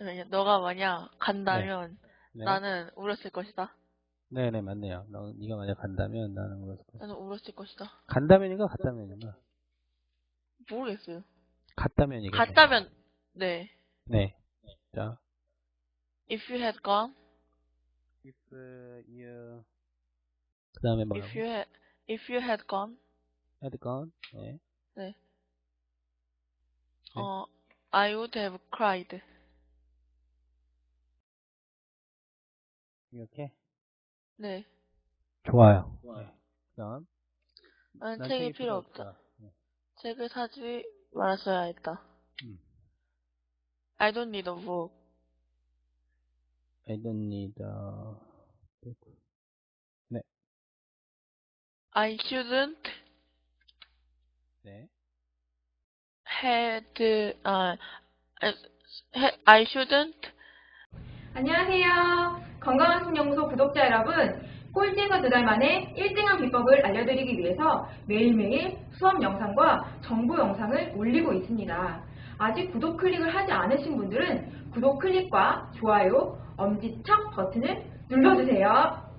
잠깐만요. 너가 만약 간다면 네. 나는 울었을 것이다. 네네, 맞네요. 너, 네가 만약 간다면 나는 울었을 거야. 나는 울었을 것이다. 간다면인가 갔다면인가? 모르겠어요. 갔다면이겠죠. 갔다면 네. 네. 자. If you had gone, If you 그 다음에 뭐라고? if you had, if you had gone, had gone. 네. 네. 어, I would have cried. 이렇게. 네. 좋아요. 네. 그다음. 나는 난 책이 필요 없다. 책을 사지 말았어야 했다. 음. I don't need a book. I don't need a book. I shouldn't 네. had, 아, I shouldn't 안녕하세요. 구독자 여러분. 꼴찌에서 두 달 만에 1등한 비법을 알려드리기 위해서 매일매일 수업 영상과 정보 영상을 올리고 있습니다. 아직 구독 클릭을 하지 않으신 분들은 구독 클릭과 좋아요, 엄지척 버튼을 눌러주세요.